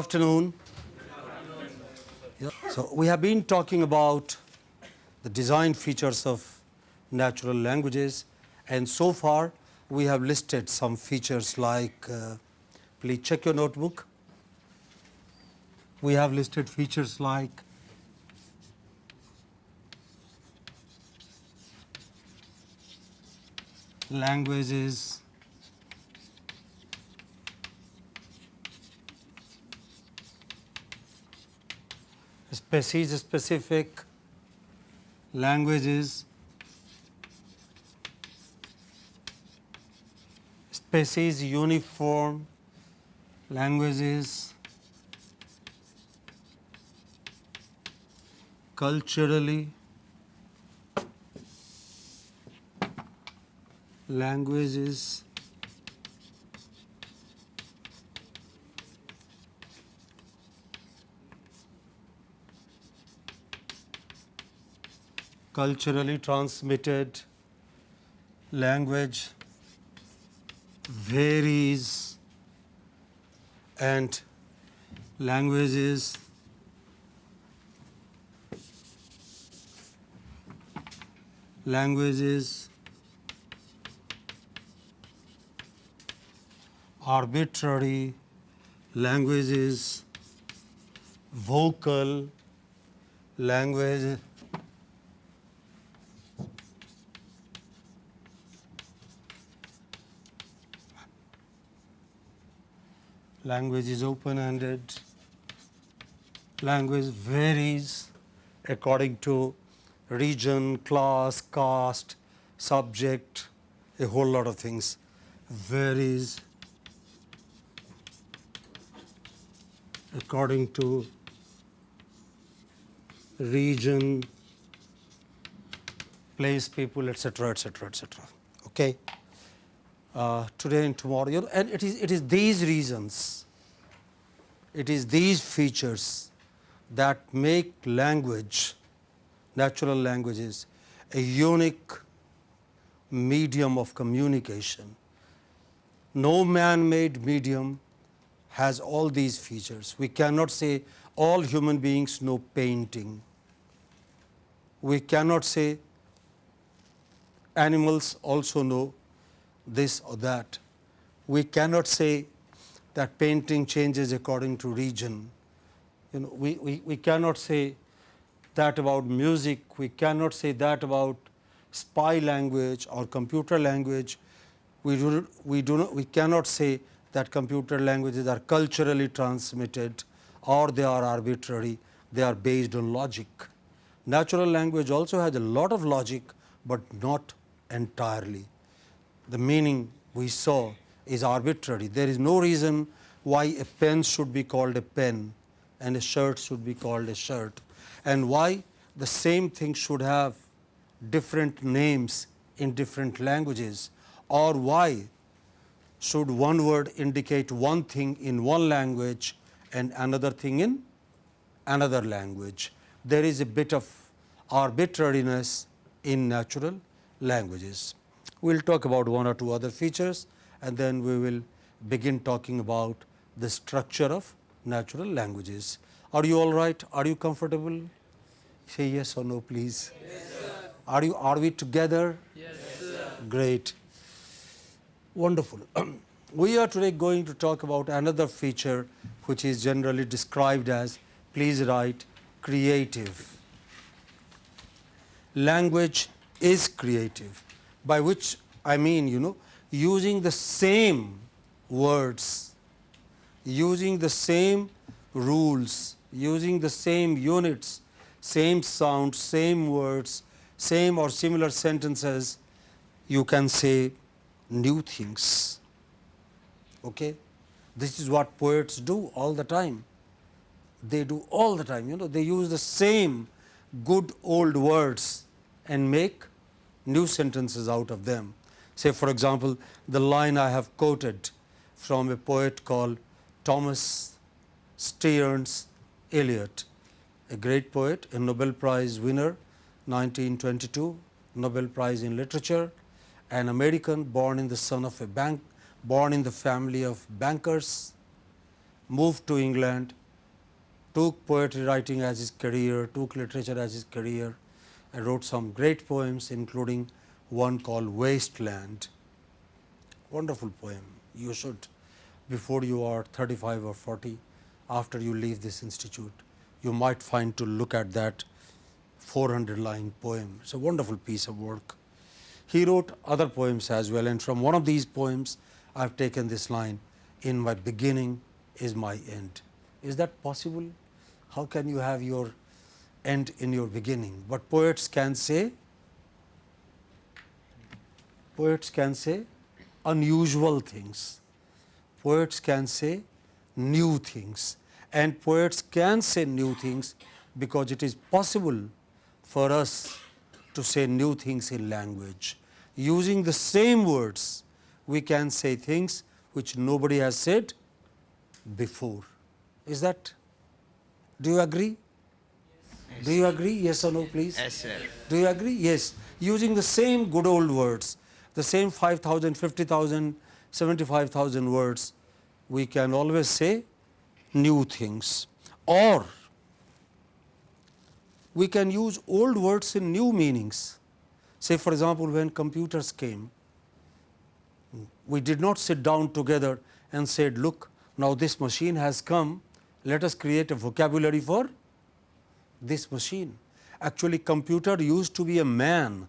afternoon. So, we have been talking about the design features of natural languages and so far we have listed some features like uh, please check your notebook. We have listed features like languages species specific languages. Species uniform languages. Culturally languages culturally transmitted language varies and languages languages arbitrary languages vocal language language is open-ended, language varies according to region, class, caste, subject, a whole lot of things varies according to region, place, people, etc., etc., etc. Okay uh, today and tomorrow. You know, and it is it is these reasons it is these features that make language natural languages a unique medium of communication. No man made medium has all these features. We cannot say all human beings know painting. We cannot say animals also know this or that. We cannot say that painting changes according to region. You know, we, we, we cannot say that about music, we cannot say that about spy language or computer language. We do, we do not, we cannot say that computer languages are culturally transmitted or they are arbitrary, they are based on logic. Natural language also has a lot of logic, but not entirely the meaning we saw is arbitrary. There is no reason why a pen should be called a pen and a shirt should be called a shirt and why the same thing should have different names in different languages or why should one word indicate one thing in one language and another thing in another language. There is a bit of arbitrariness in natural languages. We will talk about one or two other features and then we will begin talking about the structure of natural languages. Are you all right? Are you comfortable? Say yes or no please. Yes, sir. Are you are we together? Yes, sir. Great. Wonderful. we are today going to talk about another feature which is generally described as please write creative. Language is creative by which I mean you know using the same words, using the same rules, using the same units, same sounds, same words, same or similar sentences, you can say new things. Okay? This is what poets do all the time. They do all the time, you know, they use the same good old words and make new sentences out of them. Say for example, the line I have quoted from a poet called Thomas Stearns Eliot, a great poet, a Nobel Prize winner 1922, Nobel Prize in Literature, an American born in the son of a bank, born in the family of bankers, moved to England, took poetry writing as his career, took literature as his career and wrote some great poems including one called Wasteland. Wonderful poem. You should before you are 35 or 40 after you leave this institute, you might find to look at that 400 line poem. It is a wonderful piece of work. He wrote other poems as well and from one of these poems I have taken this line in my beginning is my end. Is that possible? How can you have your end in your beginning? But poets can say, poets can say unusual things, poets can say new things and poets can say new things because it is possible for us to say new things in language. Using the same words, we can say things which nobody has said before. Is that? Do you agree? Yes. Do you agree? Yes or no, please? Yes, sir. Do you agree? Yes. Using the same good old words, the same 5,000, 50,000, 75,000 words, we can always say new things or we can use old words in new meanings. Say for example, when computers came, we did not sit down together and said, look, now this machine has come, let us create a vocabulary for this machine. Actually, computer used to be a man,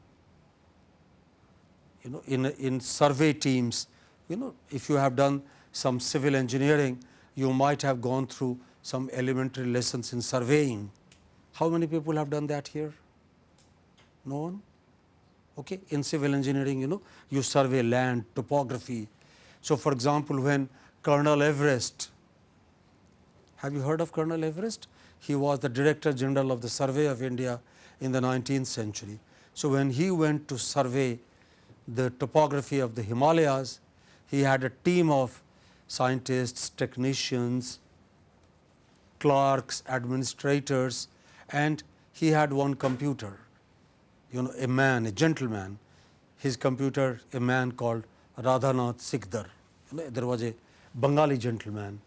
you know, in, in survey teams, you know, if you have done some civil engineering, you might have gone through some elementary lessons in surveying. How many people have done that here? No one? Okay. In civil engineering, you know, you survey land, topography. So, for example, when Colonel Everest, have you heard of Colonel Everest? He was the Director General of the Survey of India in the 19th century. So, when he went to survey the topography of the Himalayas, he had a team of scientists, technicians, clerks, administrators and he had one computer you know a man, a gentleman, his computer a man called Radhanath Sikdar. There was a Bengali gentleman.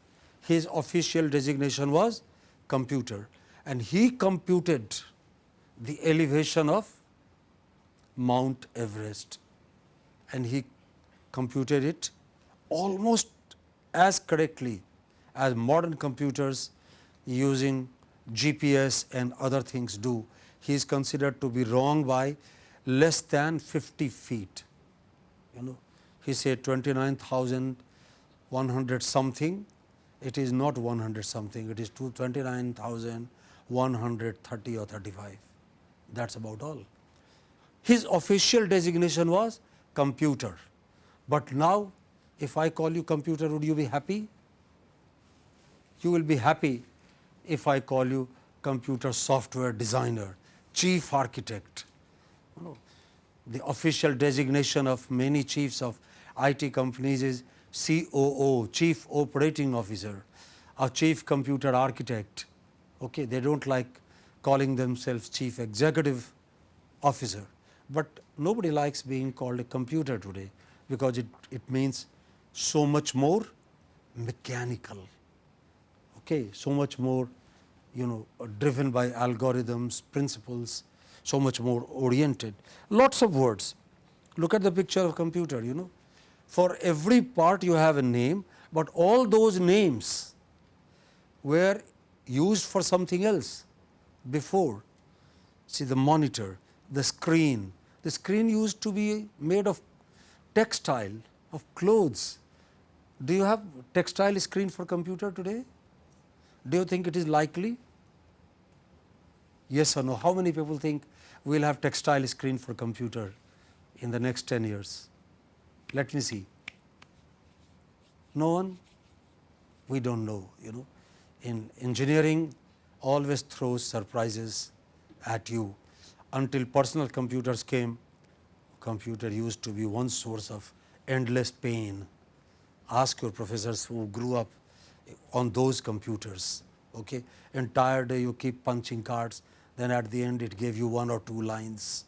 His official designation was computer. And he computed the elevation of Mount Everest. And he computed it almost as correctly as modern computers using GPS and other things do. He is considered to be wrong by less than 50 feet. You know, he said 29,100 something, it is not 100 something, it is 29,130 or 35. That is about all. His official designation was computer, but now if I call you computer, would you be happy? You will be happy if I call you computer software designer chief architect. The official designation of many chiefs of IT companies is COO, Chief Operating Officer, a Chief Computer Architect. Okay, they do not like calling themselves Chief Executive Officer, but nobody likes being called a computer today, because it, it means so much more mechanical, okay, so much more you know driven by algorithms, principles, so much more oriented. Lots of words. Look at the picture of computer, you know. For every part you have a name, but all those names were used for something else before. See the monitor, the screen. The screen used to be made of textile, of clothes. Do you have textile screen for computer today? Do you think it is likely? Yes or no? How many people think we will have textile screen for computer in the next 10 years? Let me see. No one? We do not know, you know. In engineering, always throws surprises at you. Until personal computers came, computer used to be one source of endless pain. Ask your professors who grew up on those computers. Okay. Entire day you keep punching cards, then at the end it gave you one or two lines.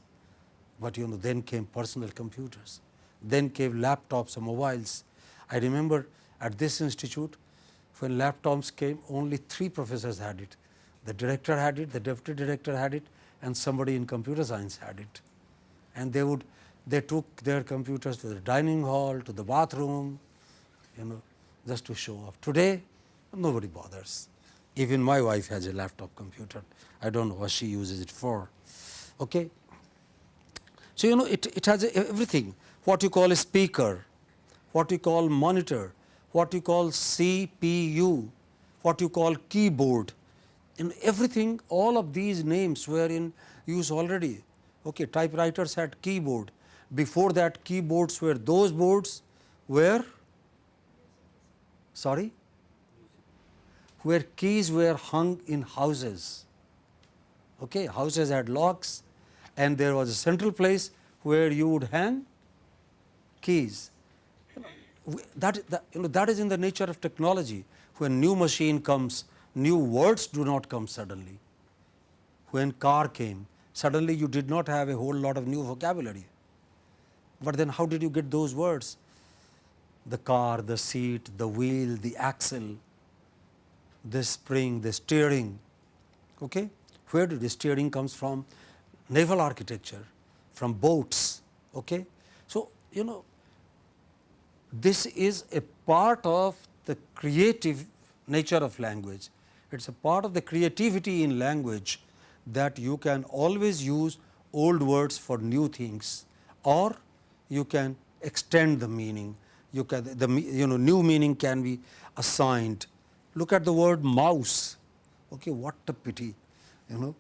But you know then came personal computers, then came laptops and mobiles. I remember at this institute when laptops came only three professors had it. The director had it, the deputy director had it and somebody in computer science had it. And they would they took their computers to the dining hall, to the bathroom, you know, just to show off. Today, nobody bothers. Even my wife has a laptop computer. I don't know what she uses it for. Okay. So, you know, it, it has everything, what you call a speaker, what you call monitor, what you call CPU, what you call keyboard. In everything, all of these names were in use already. Okay, typewriters had keyboard. Before that, keyboards were those boards where sorry, where keys were hung in houses. Okay, houses had locks, and there was a central place where you would hang keys. That, that, you know, that is in the nature of technology. When new machine comes, new words do not come suddenly. When car came, suddenly you did not have a whole lot of new vocabulary. But then how did you get those words? The car, the seat, the wheel, the axle, the spring, the steering. Okay? Where did the steering comes from? Naval architecture, from boats. Okay? So, you know, this is a part of the creative nature of language. It is a part of the creativity in language that you can always use old words for new things or you can extend the meaning. You can the you know new meaning can be assigned. Look at the word mouse. Okay, what a pity, you know.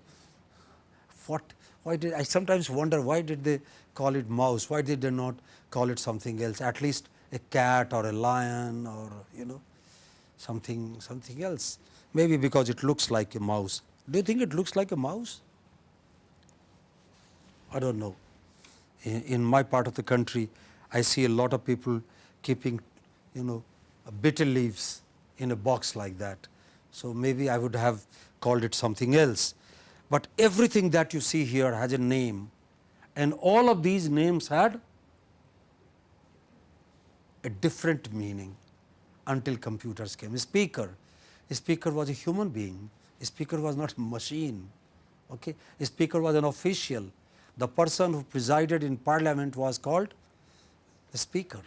What why did I sometimes wonder why did they call it mouse? Why did they not call it something else? At least a cat or a lion or you know something something else. Maybe because it looks like a mouse. Do you think it looks like a mouse? I don't know in, in my part of the country, I see a lot of people keeping, you know, betel leaves in a box like that. So, maybe I would have called it something else. But everything that you see here has a name and all of these names had a different meaning until computers came. A speaker, a speaker was a human being, a speaker was not a machine, okay? a speaker was an official, the person who presided in parliament was called the speaker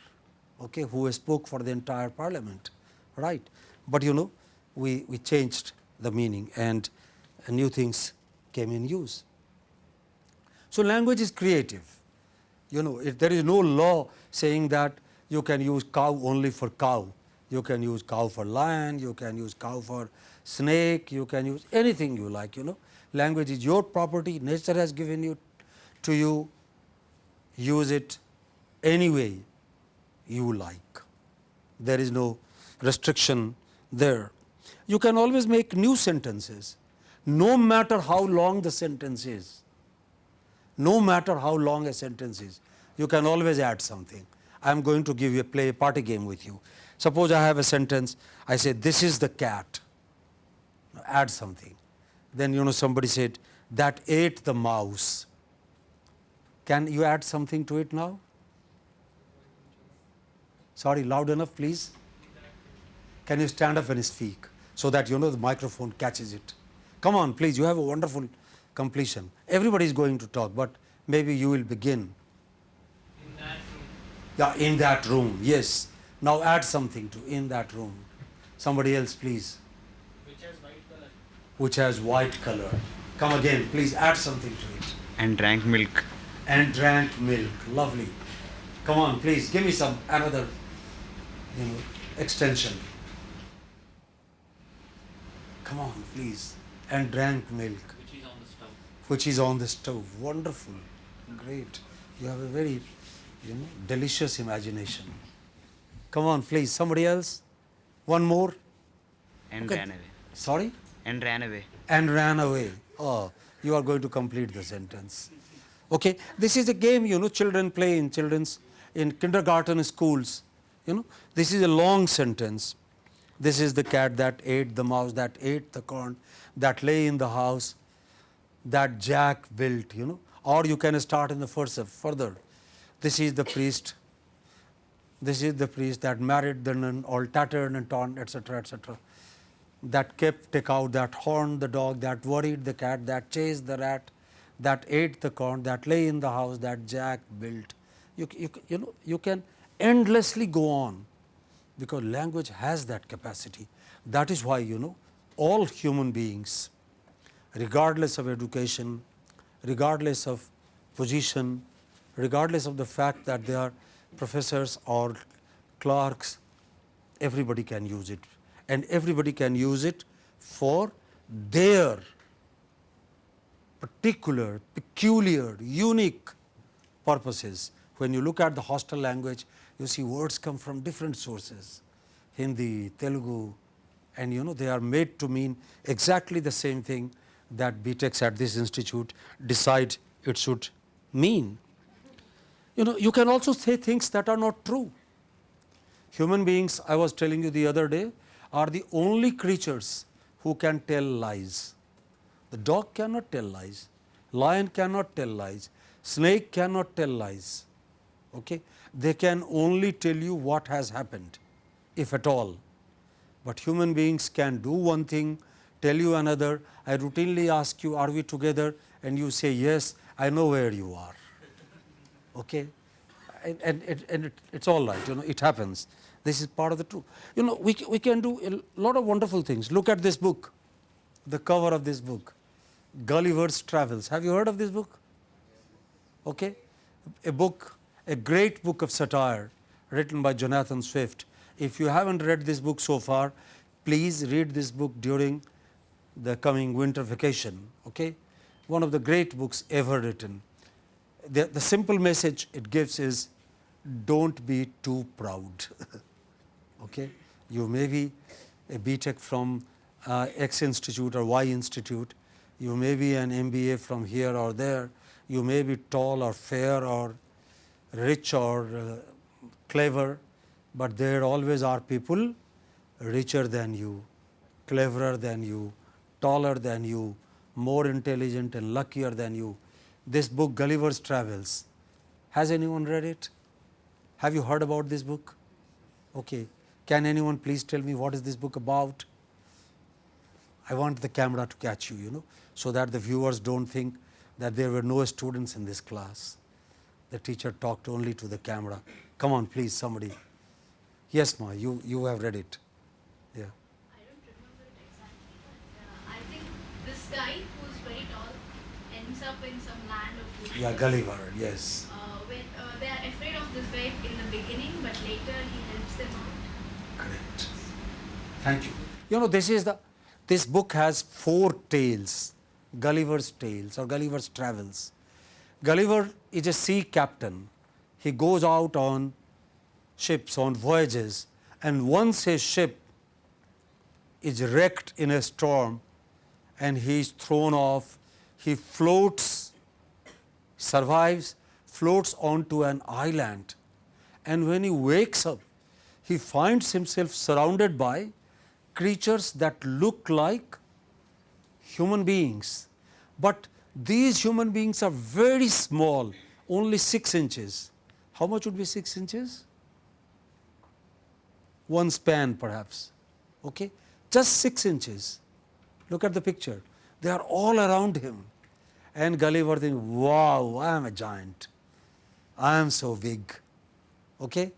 okay, who spoke for the entire parliament right. But you know we, we changed the meaning and new things came in use. So, language is creative you know if there is no law saying that you can use cow only for cow, you can use cow for lion, you can use cow for snake, you can use anything you like you know language is your property nature has given you to you use it any way you like. There is no restriction there. You can always make new sentences no matter how long the sentence is. No matter how long a sentence is, you can always add something. I am going to give you a play a party game with you. Suppose I have a sentence, I say this is the cat, add something. Then you know somebody said that ate the mouse. Can you add something to it now? Sorry, loud enough please. Can you stand up and speak so that you know the microphone catches it? Come on please, you have a wonderful completion. Everybody is going to talk, but maybe you will begin. In that room. Yeah, in that room, yes. Now add something to in that room. Somebody else please. Which has white color. Which has white color. Come again, please add something to it. and drank milk. and drank milk. Lovely. Come on, please give me some another you know extension. Come on, please. And drank milk, Which is on the stove. which is on the stove. Wonderful, great. You have a very you know delicious imagination. Come on, please. Somebody else. One more. And Okay. ran away. Sorry. And ran away. and ran away. Oh, you are going to complete the sentence. Okay, this is a game you know children play in children's in kindergarten schools. You know, this is a long sentence. This is the cat that ate the mouse, that ate the corn, that lay in the house, that Jack built. You know, or you can start in the first further. This is the priest This is the priest that married the nun, all tattered and torn, etc., etc. That kept take out that horn, the dog, that worried the cat, that chased the rat, that ate the corn, that lay in the house, that Jack built. You, you, you know, you can endlessly go on because language has that capacity. That is why you know all human beings, regardless of education, regardless of position, regardless of the fact that they are professors or clerks, everybody can use it and everybody can use it for their particular, peculiar, unique purposes. When you look at the hostile language, you see words come from different sources, Hindi, Telugu, and you know they are made to mean exactly the same thing that BTechs at this institute decide it should mean. You know, you can also say things that are not true. Human beings, I was telling you the other day, are the only creatures who can tell lies. The dog cannot tell lies, lion cannot tell lies, snake cannot tell lies. Okay? They can only tell you what has happened, if at all. But human beings can do one thing, tell you another. I routinely ask you, are we together? And you say, yes, I know where you are. Okay? And, and, and, it, it's all right, you know, it happens. This is part of the truth. You know, we, we can do a lot of wonderful things. Look at this book, the cover of this book, Gulliver's Travels. Have you heard of this book? Okay? A book, a great book of satire written by Jonathan Swift. If you haven't read this book so far, please read this book during the coming winter vacation. Okay? One of the great books ever written. The, the simple message it gives is don't be too proud. okay? You may be a BTech from uh, X institute or Y institute, you may be an MBA from here or there, you may be tall or fair or rich or uh, clever, but there always are people richer than you, cleverer than you, taller than you, more intelligent and luckier than you. This book Gulliver's Travels, has anyone read it? Have you heard about this book? Okay. Can anyone please tell me what is this book about? I want the camera to catch you, you know, so that the viewers don't think that there were no students in this class. The teacher talked only to the camera. Come on, please, somebody. Yes, Ma, you, you have read it. Yeah. I don't remember it exactly, but uh, I think this guy who's very tall ends up in some land of witches. Yeah, Gulliver, yes. Uh, when uh, they are afraid of this guy in the beginning, but later he helps them out. Correct. Thank you. You know, this is the, this book has four tales, Gulliver's Tales or Gulliver's Travels. Gulliver is a sea captain. He goes out on ships, on voyages, and once his ship is wrecked in a storm and he is thrown off, he floats, survives, floats onto an island. And when he wakes up, he finds himself surrounded by creatures that look like human beings, but these human beings are very small, only 6 inches. How much would be 6 inches? One span perhaps, okay? just 6 inches. Look at the picture, they are all around him. And Gulliver thinks, wow, I am a giant, I am so big. Okay?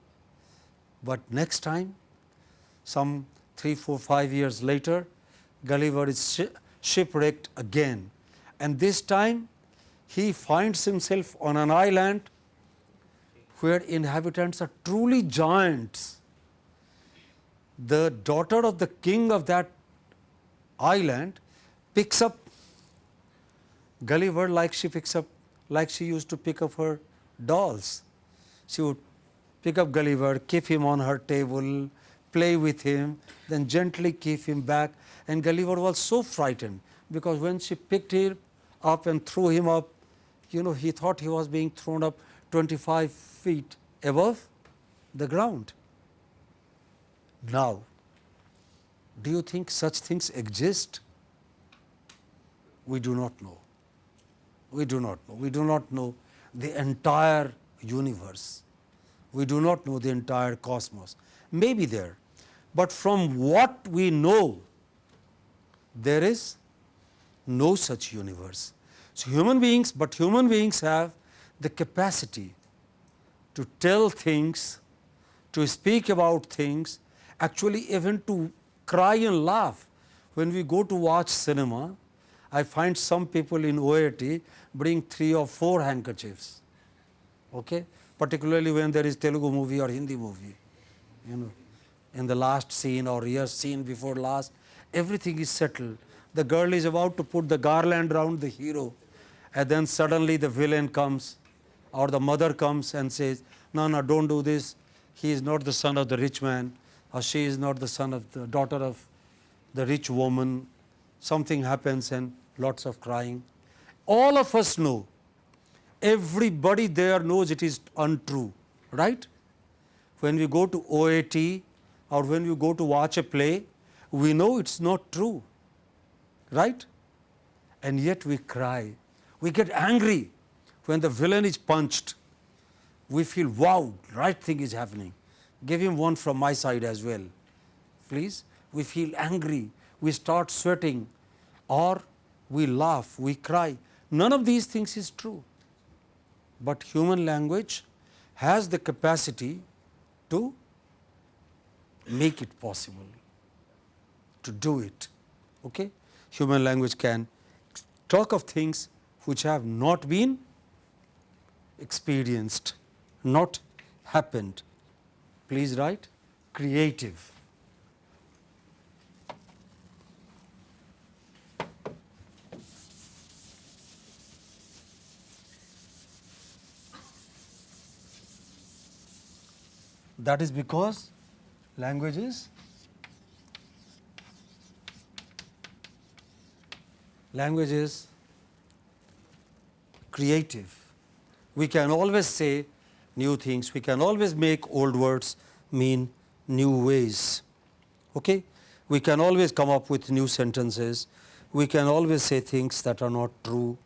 But next time, some 3, 4, 5 years later, Gulliver is shi shipwrecked again and this time he finds himself on an island where inhabitants are truly giants. The daughter of the king of that island picks up Gulliver like she picks up like she used to pick up her dolls. She would pick up Gulliver, keep him on her table, play with him, then gently keep him back. And Gulliver was so frightened because when she picked him up and threw him up, you know, he thought he was being thrown up 25 feet above the ground. Now, do you think such things exist? We do not know. We do not know. We do not know the entire universe. We do not know the entire cosmos. Maybe there, but from what we know, there is no such universe. So, human beings, but human beings have the capacity to tell things, to speak about things, actually even to cry and laugh. When we go to watch cinema, I find some people in OAT bring three or four handkerchiefs, okay? particularly when there is Telugu movie or Hindi movie. You know, in the last scene or year scene before last, everything is settled. The girl is about to put the garland round the hero, and then suddenly the villain comes or the mother comes and says, no, no, don't do this. He is not the son of the rich man or she is not the son of the daughter of the rich woman. Something happens and lots of crying. All of us know, everybody there knows it is untrue, right? When we go to OAT or when we go to watch a play, we know it's not true, right? And yet we cry, we get angry when the villain is punched, we feel wow, right thing is happening. Give him one from my side as well, please. We feel angry, we start sweating, or we laugh, we cry. None of these things is true, but human language has the capacity to make it possible, to do it. Okay? Human language can talk of things which have not been experienced, not happened. Please write creative. That is because language is language is creative. We can always say new things, we can always make old words mean new ways. Okay? We can always come up with new sentences, we can always say things that are not true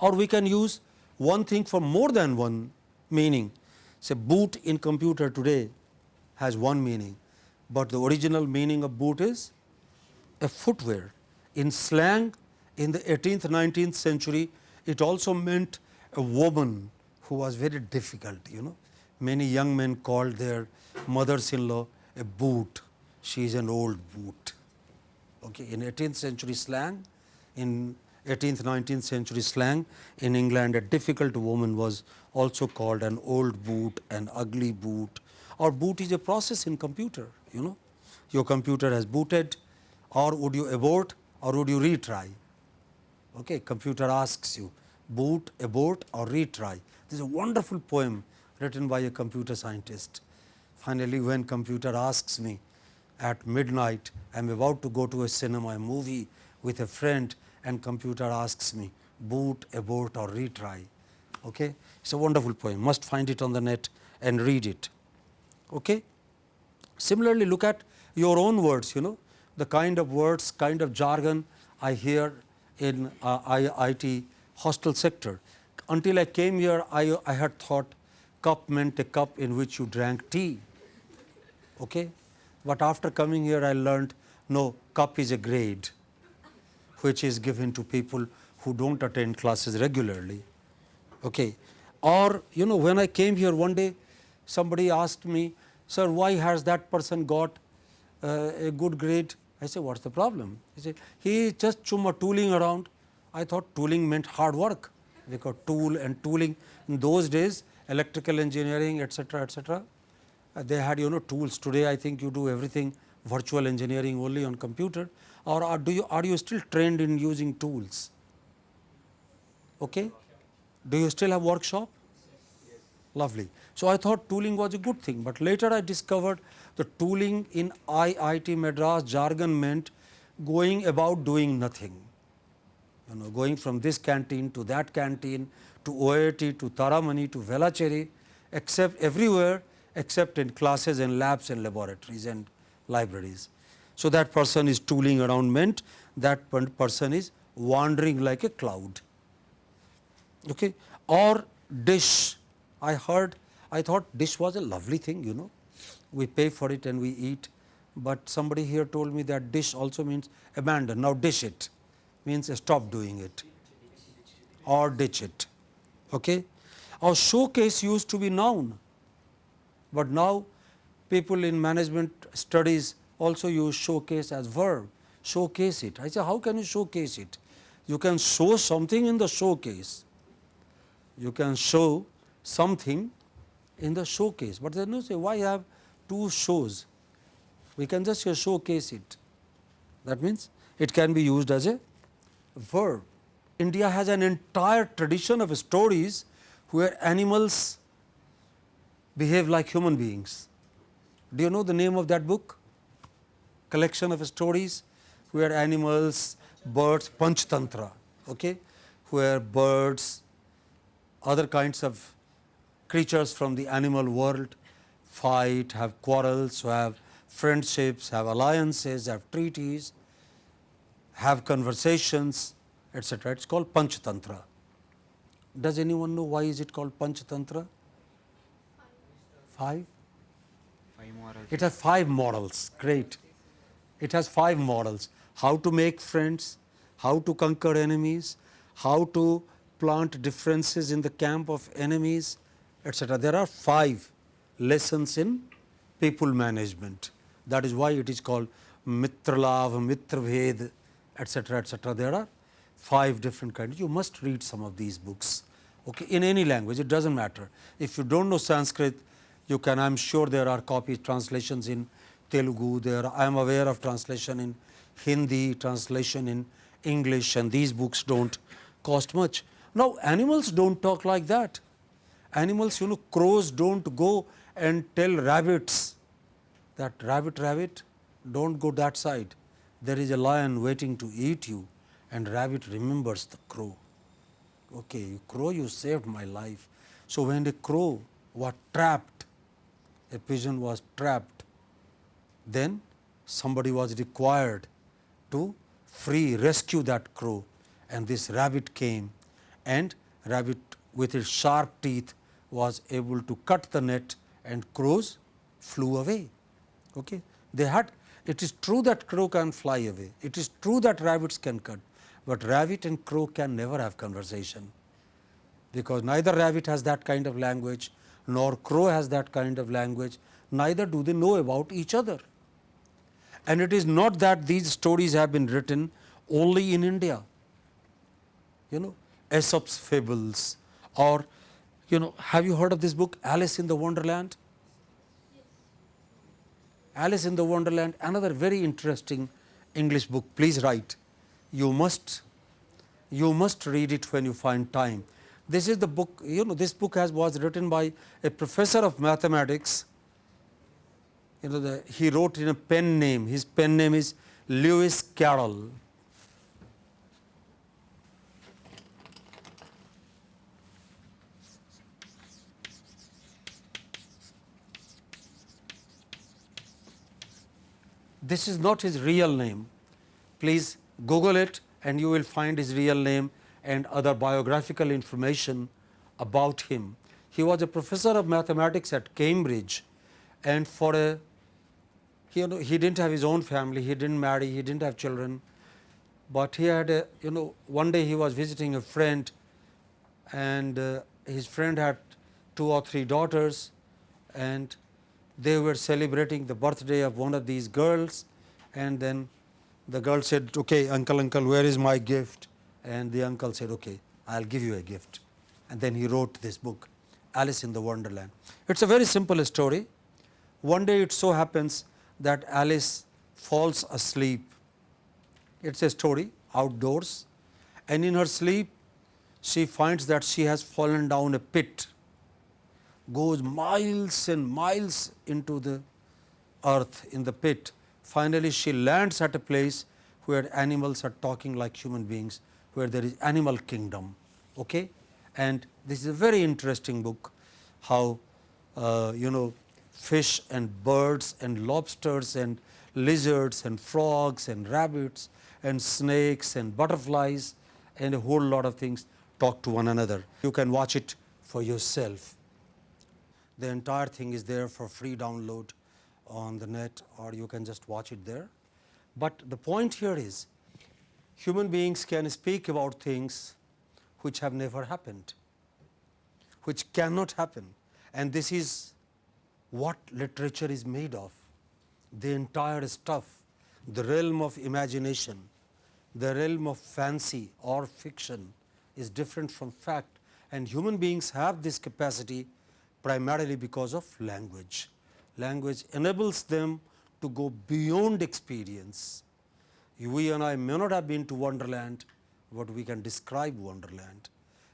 or we can use one thing for more than one meaning. Say boot in computer today has one meaning, but the original meaning of boot is a footwear. In slang in the 18th 19th century it also meant a woman who was very difficult you know. Many young men called their mothers in law a boot, she is an old boot. Okay. In 18th century slang, in 18th 19th century slang in England a difficult woman was also called an old boot, an ugly boot or boot is a process in computer you know. Your computer has booted or would you abort or would you retry. Okay. Computer asks you boot, abort or retry. This is a wonderful poem written by a computer scientist. Finally, when computer asks me at midnight, I am about to go to a cinema, a movie with a friend and computer asks me boot, abort or retry. Okay? It is a wonderful poem, must find it on the net and read it. Okay? Similarly, look at your own words, you know, the kind of words, kind of jargon I hear in uh, IIT hostel sector. Until I came here, I, I had thought cup meant a cup in which you drank tea. Okay? But after coming here, I learned no, cup is a grade which is given to people who do not attend classes regularly. Okay. Or you know when I came here one day somebody asked me sir why has that person got uh, a good grade I said what is the problem he said he just chumma tooling around I thought tooling meant hard work because tool and tooling in those days electrical engineering etc etc uh, they had you know tools today I think you do everything virtual engineering only on computer or are do you are you still trained in using tools? Okay? Do you still have workshop? Lovely. So i thought tooling was a good thing but later i discovered the tooling in iit madras jargon meant going about doing nothing. You know going from this canteen to that canteen to oit to taramani to velachery except everywhere except in classes and labs and laboratories. And libraries so, that person is tooling around meant that person is wandering like a cloud. Okay. Or dish, I heard I thought dish was a lovely thing, you know. We pay for it and we eat, but somebody here told me that dish also means abandon. Now, dish it means stop doing it or ditch it. Okay? Our showcase used to be noun, but now people in management studies also use showcase as verb, showcase it. I say how can you showcase it? You can show something in the showcase, you can show something in the showcase, but then you say why have two shows? We can just say showcase it. That means it can be used as a verb. India has an entire tradition of stories where animals behave like human beings. Do you know the name of that book? Collection of stories where animals, birds, Panchtantra, okay? where birds, other kinds of creatures from the animal world fight, have quarrels, have friendships, have alliances, have treaties, have conversations, etc. It is called Panchtantra. Does anyone know why is it called Panchtantra? Five? It has five models. Great. It has five models. How to make friends, how to conquer enemies, how to plant differences in the camp of enemies, etc. There are five lessons in people management. That is why it is called Mitralav, Mitraved, etc. etc. There are five different kinds. You must read some of these books okay, in any language, it does not matter. If you do not know Sanskrit, you can, I am sure there are copy translations in Telugu, there I am aware of translation in Hindi, translation in English and these books do not cost much. Now, animals do not talk like that. Animals, you know, crows do not go and tell rabbits that rabbit, rabbit, do not go that side. There is a lion waiting to eat you and rabbit remembers the crow. Okay, crow, you saved my life. So, when the crow was trapped, a pigeon was trapped, then somebody was required to free rescue that crow. And this rabbit came and rabbit with its sharp teeth was able to cut the net and crows flew away. Okay. They had it is true that crow can fly away, it is true that rabbits can cut, but rabbit and crow can never have conversation, because neither rabbit has that kind of language nor crow has that kind of language, neither do they know about each other. And it is not that these stories have been written only in India, you know Aesop's fables or you know have you heard of this book Alice in the Wonderland? Alice in the Wonderland another very interesting English book please write you must you must read it when you find time. This is the book you know this book has was written by a professor of mathematics you know the, he wrote in a pen name his pen name is Lewis Carroll. This is not his real name. Please Google it and you will find his real name and other biographical information about him. He was a professor of mathematics at Cambridge and for a you know he did not have his own family, he did not marry, he did not have children, but he had a you know one day he was visiting a friend and uh, his friend had two or three daughters and they were celebrating the birthday of one of these girls and then the girl said, okay, uncle, uncle, where is my gift? And the uncle said, okay, I will give you a gift. And then he wrote this book, Alice in the Wonderland. It is a very simple story. One day it so happens that Alice falls asleep. It is a story outdoors and in her sleep she finds that she has fallen down a pit, goes miles and miles into the earth in the pit Finally, she lands at a place where animals are talking like human beings, where there is animal kingdom. Okay? And this is a very interesting book, how uh, you know fish and birds and lobsters and lizards and frogs and rabbits and snakes and butterflies and a whole lot of things talk to one another. You can watch it for yourself. The entire thing is there for free download on the net or you can just watch it there. But the point here is human beings can speak about things which have never happened, which cannot happen and this is what literature is made of. The entire stuff, the realm of imagination, the realm of fancy or fiction is different from fact and human beings have this capacity primarily because of language. Language enables them to go beyond experience. We and I may not have been to Wonderland, but we can describe Wonderland.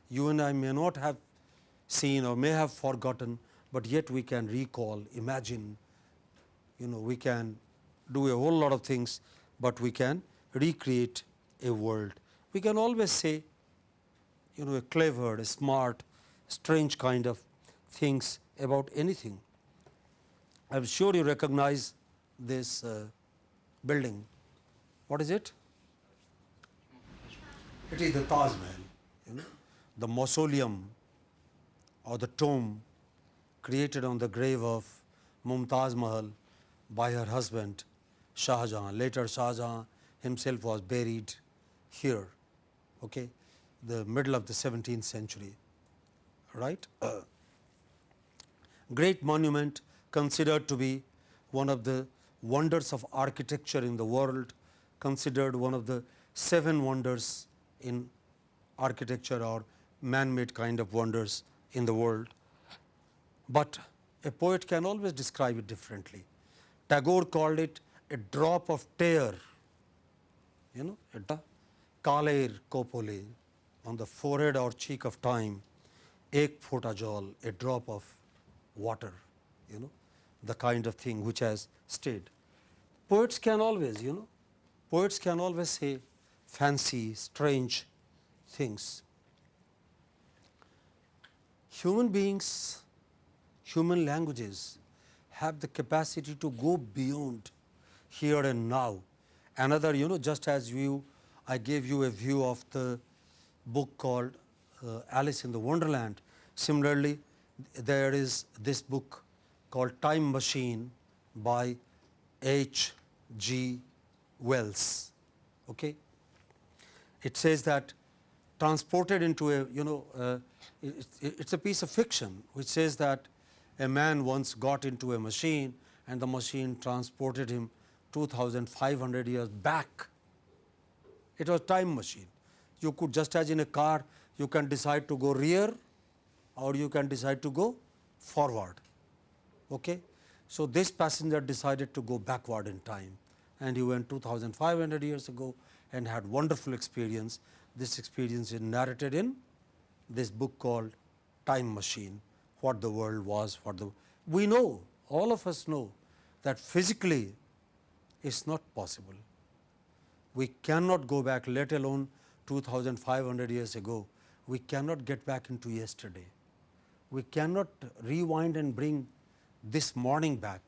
You and I may not have seen or may have forgotten, but yet we can recall, imagine, you know, we can do a whole lot of things, but we can recreate a world. We can always say, you know, a clever, a smart, strange kind of things about anything. I am sure you recognize this uh, building. What is it? It is the Taj Mahal, you know, the mausoleum or the tomb created on the grave of Mumtaz Mahal by her husband Shah Jahan. Later Shah Jahan himself was buried here, okay, the middle of the 17th century, right. Uh, great monument considered to be one of the wonders of architecture in the world, considered one of the seven wonders in architecture or man-made kind of wonders in the world. But a poet can always describe it differently. Tagore called it a drop of tear, you know, a kaler kopole on the forehead or cheek of time, ek phota jol, a drop of water, you know, the kind of thing which has stayed. Poets can always, you know, poets can always say fancy, strange things. Human beings, human languages have the capacity to go beyond here and now. Another, you know, just as you, I gave you a view of the book called uh, Alice in the Wonderland. Similarly, there is this book called Time Machine by H. G. Wells. Okay? It says that transported into a you know uh, it, it's a piece of fiction which says that a man once got into a machine and the machine transported him 2500 years back. It was a time machine. You could just as in a car you can decide to go rear or you can decide to go forward. Okay? So, this passenger decided to go backward in time and he went 2500 years ago and had wonderful experience. This experience is narrated in this book called Time Machine, what the world was, what the we know, all of us know that physically it is not possible. We cannot go back let alone 2500 years ago, we cannot get back into yesterday we cannot rewind and bring this morning back.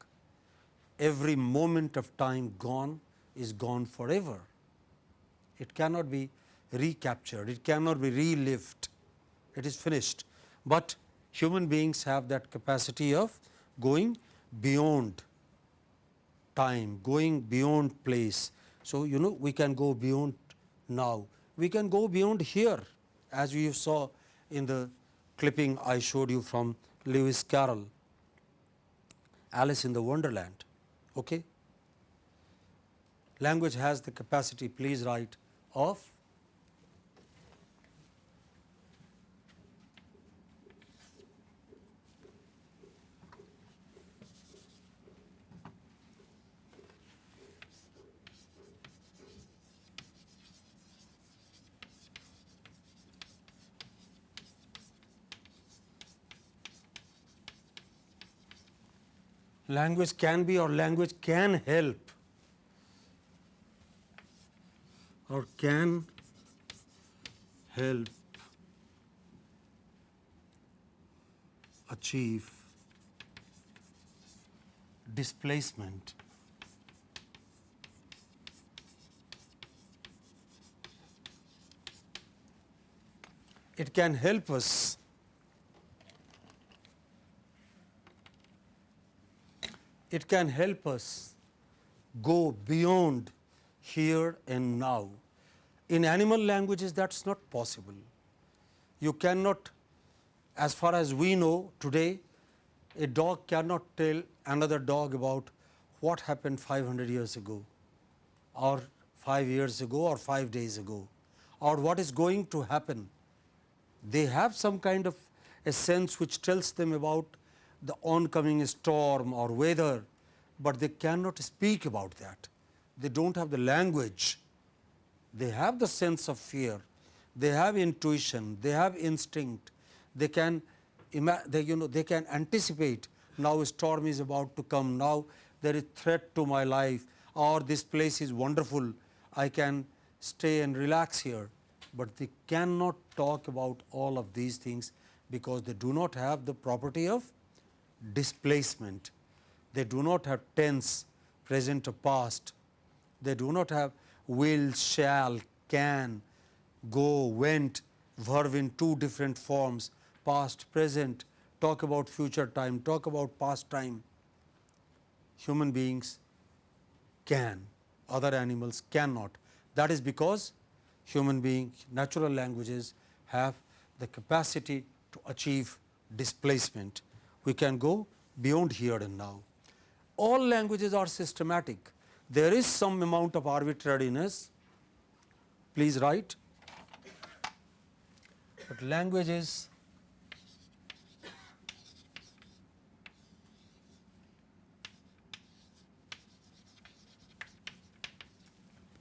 Every moment of time gone is gone forever. It cannot be recaptured, it cannot be relived, it is finished. But human beings have that capacity of going beyond time, going beyond place. So, you know we can go beyond now, we can go beyond here as we saw in the clipping I showed you from Lewis Carroll, Alice in the Wonderland. Okay? Language has the capacity, please write, of language can be or language can help. Or can help achieve displacement. It can help us it can help us go beyond here and now. In animal languages that is not possible. You cannot as far as we know today a dog cannot tell another dog about what happened 500 years ago or 5 years ago or 5 days ago or what is going to happen. They have some kind of a sense which tells them about the oncoming storm or weather, but they cannot speak about that. They do not have the language. They have the sense of fear, they have intuition, they have instinct, they can they, you know they can anticipate now a storm is about to come, now there is threat to my life or this place is wonderful, I can stay and relax here, but they cannot talk about all of these things because they do not have the property of displacement. They do not have tense, present or past. They do not have will, shall, can, go, went, verb in two different forms, past, present, talk about future time, talk about past time. Human beings can, other animals cannot. That is because human being natural languages have the capacity to achieve displacement. We can go beyond here and now. All languages are systematic. There is some amount of arbitrariness, please write, but language is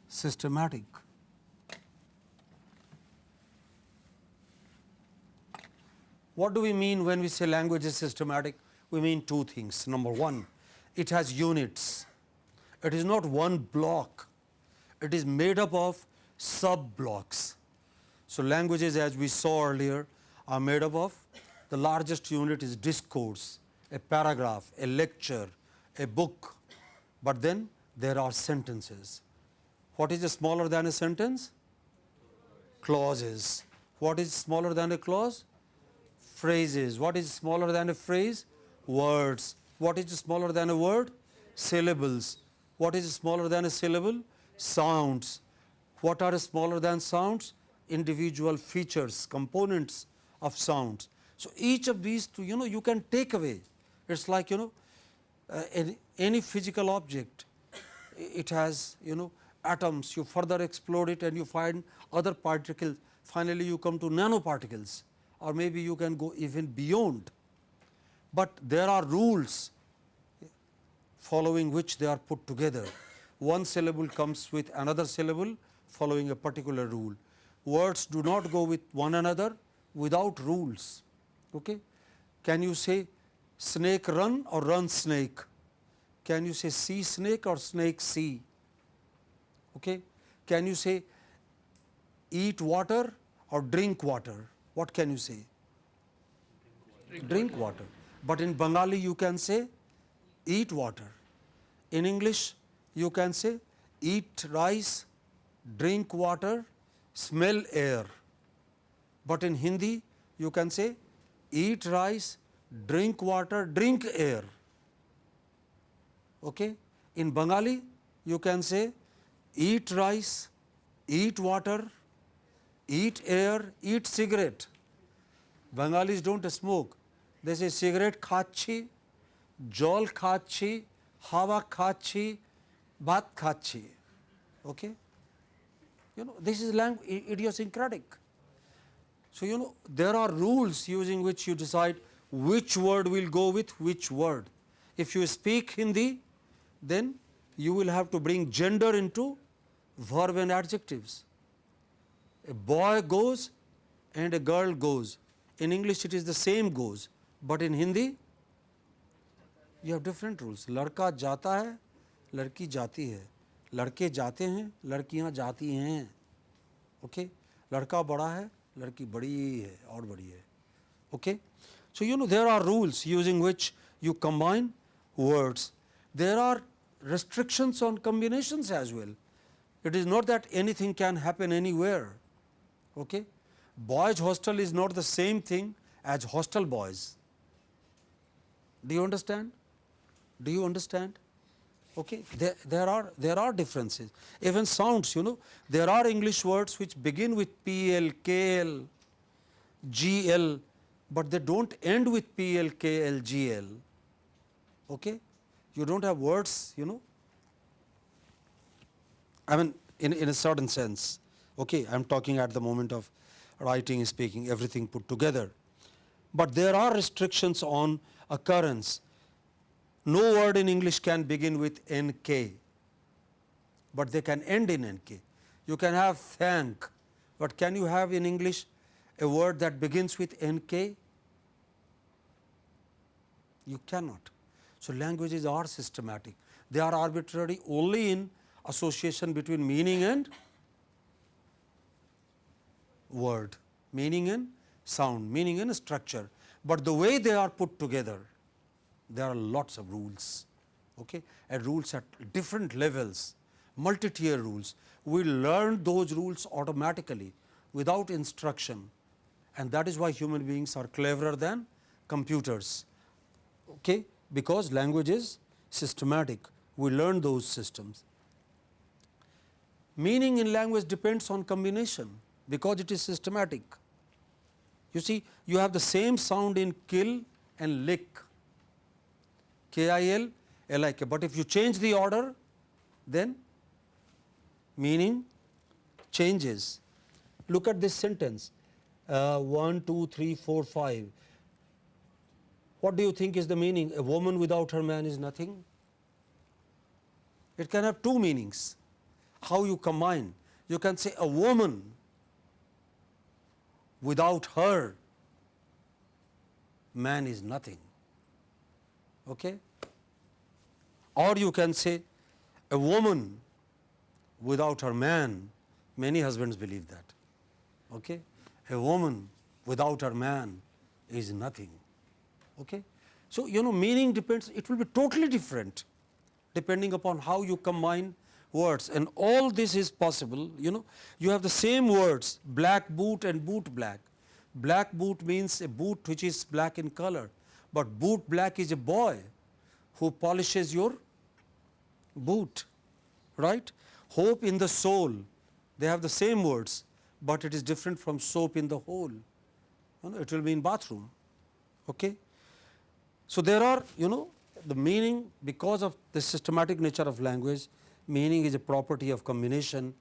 systematic. What do we mean when we say language is systematic? We mean two things. Number one, it has units. It is not one block. It is made up of sub blocks. So, languages as we saw earlier are made up of the largest unit is discourse, a paragraph, a lecture, a book, but then there are sentences. What is smaller than a sentence? Clauses. What is smaller than a clause? Phrases. What is smaller than a phrase? Words. What is smaller than a word? Syllables. What is smaller than a syllable? Sounds. What are smaller than sounds? Individual features, components of sounds. So, each of these two, you know, you can take away. It is like, you know, uh, any, any physical object, it has, you know, atoms, you further explode it and you find other particles. Finally, you come to nanoparticles or maybe you can go even beyond. But there are rules following which they are put together. One syllable comes with another syllable following a particular rule. Words do not go with one another without rules. Okay? Can you say snake run or run snake? Can you say see snake or snake see? Okay? Can you say eat water or drink water? What can you say? Drink, water. But in Bengali you can say eat water. In English you can say eat rice, drink water, smell air. But in Hindi you can say eat rice, drink water, drink air. Okay? In Bengali you can say eat rice, eat water, eat air, eat cigarette. Bengalis don't smoke. They say cigarette khachi, jol khachi, hawa khachi, bat khachi. Okay? You know, this is language, idiosyncratic. So, you know, there are rules using which you decide which word will go with which word. If you speak Hindi, then you will have to bring gender into verb and adjectives. A boy goes and a girl goes. In English it is the same goes, but in Hindi you have different rules. लड़का जाता है, लड़की जाती है, लड़के जाते हैं, लड़कियां जाती हैं. Okay? लड़का बड़ा है, लड़की बड़ी है और बड़ी है. Okay? So, you know there are rules using which you combine words. There are restrictions on combinations as well. It is not that anything can happen anywhere. Okay? Boys hostel is not the same thing as hostel boys. Do you understand? Do you understand? Okay. There, there are there are differences. Even sounds, you know, there are English words which begin with PL, KL, GL, but they don't end with PL, KL, GL. Okay? You don't have words, you know. I mean, in, in a certain sense. Okay, I am talking at the moment of writing, speaking, everything put together. But there are restrictions on occurrence. No word in English can begin with NK, but they can end in NK. You can have thank, but can you have in English a word that begins with NK? You cannot. So, languages are systematic. They are arbitrary only in association between meaning and word, meaning and sound, meaning and structure. But the way they are put together, there are lots of rules okay? and rules at different levels, multi-tier rules. We learn those rules automatically without instruction and that is why human beings are cleverer than computers okay? because language is systematic. We learn those systems. Meaning in language depends on combination because it is systematic. You see you have the same sound in kill and lick K I L L I K, but if you change the order then meaning changes. Look at this sentence uh, 1, 2, 3, 4, 5. What do you think is the meaning? A woman without her man is nothing. It can have two meanings. How you combine? You can say a woman without her man is nothing. Okay? Or you can say a woman without her man, many husbands believe that. Okay? A woman without her man is nothing. Okay? So, you know meaning depends, it will be totally different depending upon how you combine words and all this is possible you know you have the same words black boot and boot black. Black boot means a boot which is black in color, but boot black is a boy who polishes your boot right. Hope in the soul they have the same words, but it is different from soap in the hole you know, it will be in bathroom. Okay. So, there are you know the meaning because of the systematic nature of language meaning is a property of combination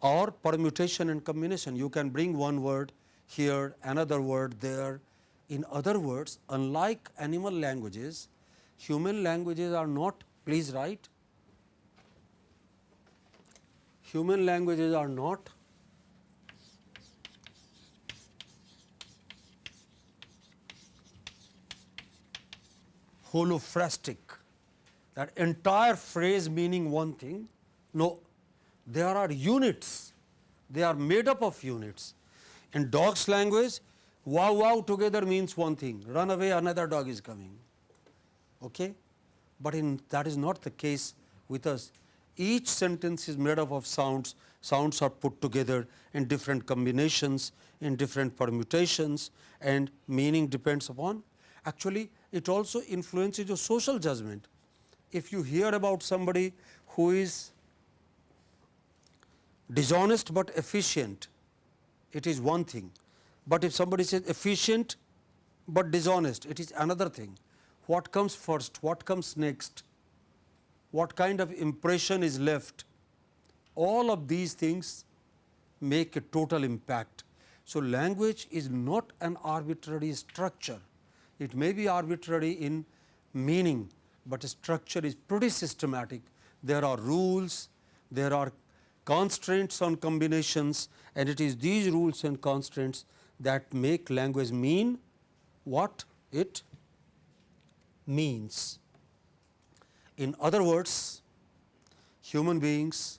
or permutation and combination. You can bring one word here, another word there. In other words, unlike animal languages, human languages are not, please write, human languages are not holophrastic that entire phrase meaning one thing. No, there are units, they are made up of units. In dog's language, wow wow together means one thing, run away another dog is coming. Okay? But in that is not the case with us. Each sentence is made up of sounds, sounds are put together in different combinations, in different permutations and meaning depends upon. Actually, it also influences your social judgment if you hear about somebody who is dishonest but efficient, it is one thing. But if somebody says efficient but dishonest, it is another thing. What comes first? What comes next? What kind of impression is left? All of these things make a total impact. So, language is not an arbitrary structure. It may be arbitrary in meaning, but structure is pretty systematic. There are rules, there are constraints on combinations and it is these rules and constraints that make language mean what it means. In other words, human beings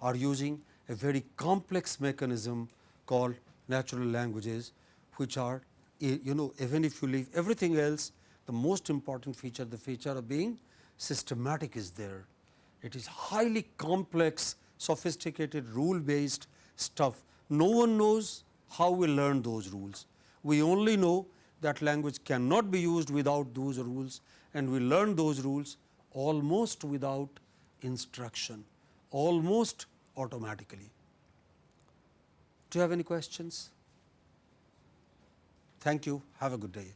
are using a very complex mechanism called natural languages, which are eh, you know even if you leave everything else the most important feature, the feature of being systematic is there. It is highly complex, sophisticated rule based stuff. No one knows how we learn those rules. We only know that language cannot be used without those rules and we learn those rules almost without instruction, almost automatically. Do you have any questions? Thank you. Have a good day.